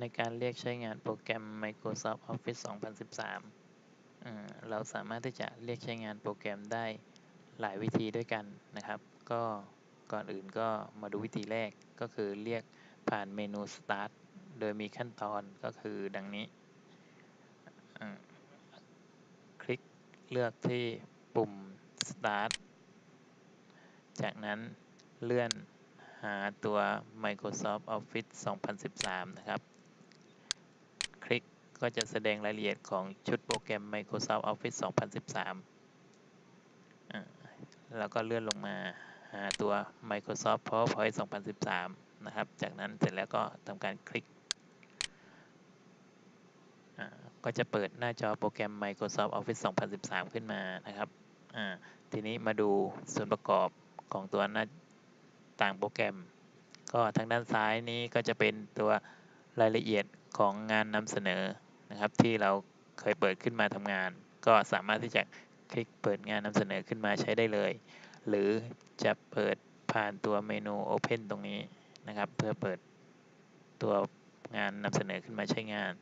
ในการเรียกใช้งานโปรแกรม Microsoft Office 2013 เราสามารถที่จะเรียกใช้งานโปรแกรมได้หลายวิธีด้วยกันนะครับ ก็ก่อนอื่นก็มาดูวิธีแรกก็คือเรียกผ่านเมนู Start โดยมีขั้นตอนก็คือดังนี้ คลิกเลือกที่ปุ่ม Start จากนั้นเลื่อนหาตัว Microsoft Office 2013 นะครับ ก็จะแสดงรายละเอียดของชุดโปรแกรม Microsoft Office 2013 แล้วก็เลื่อนลงมาหาตัว Microsoft PowerPoint 2013 นะครับ จากนั้นเสร็จแล้วก็ทำการคลิก ก็จะเปิดหน้าจอโปรแกรม Microsoft Office 2013 ขึ้นมานะครับ ทีนี้มาดูส่วนประกอบของตัวหน้าต่างโปรแกรม ก็ทางด้านซ้ายนี้ก็จะเป็นตัวรายละเอียดของงานนำเสนอ นะครับที่เราเคยเปิดขึ้นมาทำงาน ก็สามารถที่จะคลิกเปิดงานนำเสนอขึ้นมาใช้ได้เลย หรือจะเปิดผ่านตัวเมนู Open ตรงนี้นะครับ เพื่อเปิดตัวงานนำเสนอขึ้นมาใช้งาน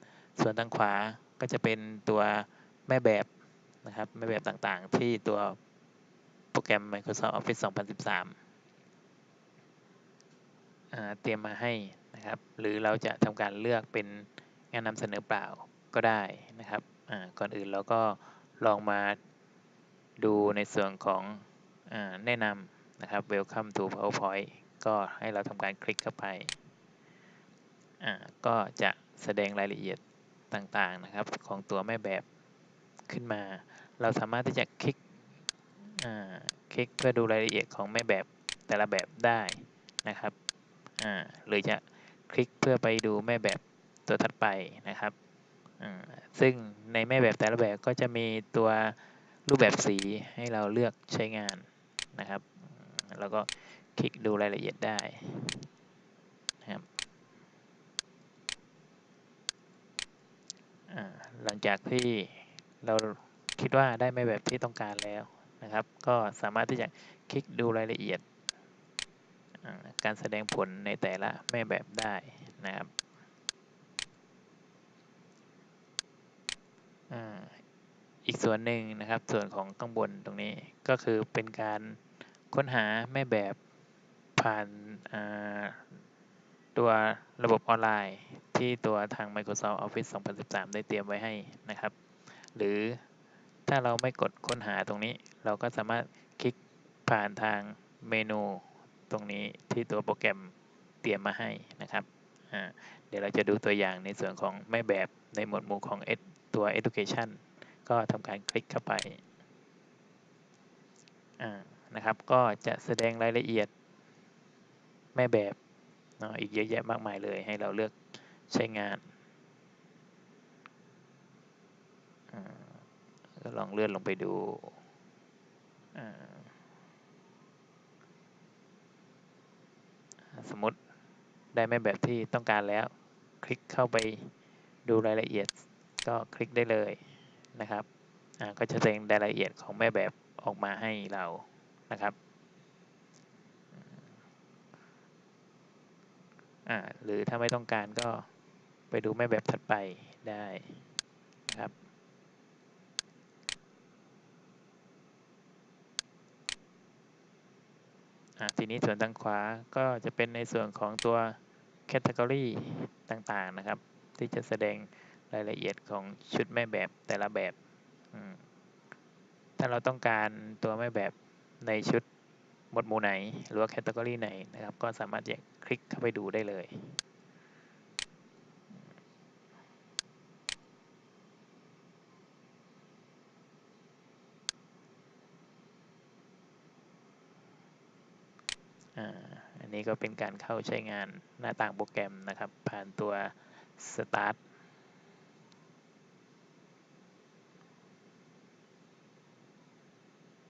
ส่วนทางขวาก็จะเป็นตัวแม่แบบนะครับแม่แบบต่างๆ ที่ตัวโปรแกรม Microsoft Office 2013 เตรียมมาให้นะครับ หรือเราจะทำการเลือกเป็นงานนำเสนอเปล่า ก็ได้นะครับก่อนอื่นเราก็ลองมาดูในส่วนของอแนะนำนะครับ Welcome to PowerPoint ก็ให้เราทำการคลิกเข้าไป ก็จะแสดงรายละเอียดต่างๆนะครับของตัวแม่แบบขึ้นมา เราสามารถที่จะคลิกคลิกเพื่อดูรายละเอียดของแม่แบบแต่ละแบบได้นะครับหรือจะคลิกเพื่อไปดูแม่แบบตัวถัดไปนะครับ ซึ่งในแม่แบบแต่ละแบบก็จะมีตัวรูปแบบสีให้เราเลือกใช้งานนะครับ แล้วก็คลิกดูรายละเอียดได้นะครับหลังจากที่เราคิดว่าได้แม่แบบที่ต้องการแล้วนะครับ ก็สามารถที่จะคลิกดูรายละเอียดการแสดงผลในแต่ละแม่แบบได้นะครับ อีกส่วนหนึ่งนะครับ ส่วนของข้างบนตรงนี้ก็คือเป็นการค้นหาแม่แบบผ่านตัวระบบออนไลน์ที่ตัวทาง Microsoft Office 2013 ได้เตรียมไว้ให้นะครับ หรือถ้าเราไม่กดค้นหาตรงนี้ เราก็สามารถคลิกผ่านทางเมนูตรงนี้ที่ตัวโปรแกรมเตรียมมาให้นะครับ เดี๋ยวเราจะดูตัวอย่างในส่วนของแม่แบบในหมวดหมู่ของตัว education ก็ทำการคลิกเข้าไปนะครับ ก็จะแสดงรายละเอียดแม่แบบเนาะอีกเยอะแยะมากมายเลย ให้เราเลือกใช้งานก็ลองเลื่อนลงไปดูสมมติ ได้แม่แบบที่ต้องการแล้ว คลิกเข้าไปดูรายละเอียด ก็คลิกได้เลยนะครับก็จะแสดงรายละเอียดของแม่แบบออกมาให้เรานะครับอ่าหรือถ้าไม่ต้องการก็ไปดูแม่แบบถัดไปได้นะครับอ่าทีนี้ส่วนทางขวาก็จะเป็นในส่วนของตัว category ต่างๆนะครับ ที่จะแสดงรายละเอียดของชุดแม่แบบแต่ละแบบ ถ้าเราต้องการตัวแม่แบบในชุดหมวดหมู่ไหน หรือว่าแคตตากรีไหนนะครับ ก็สามารถจะคลิกเข้าไปดูได้เลยอัน นี้ก็เป็นการเข้าใช้งานหน้าต่างโปรแกรมนะครับ ผ่านตัว Start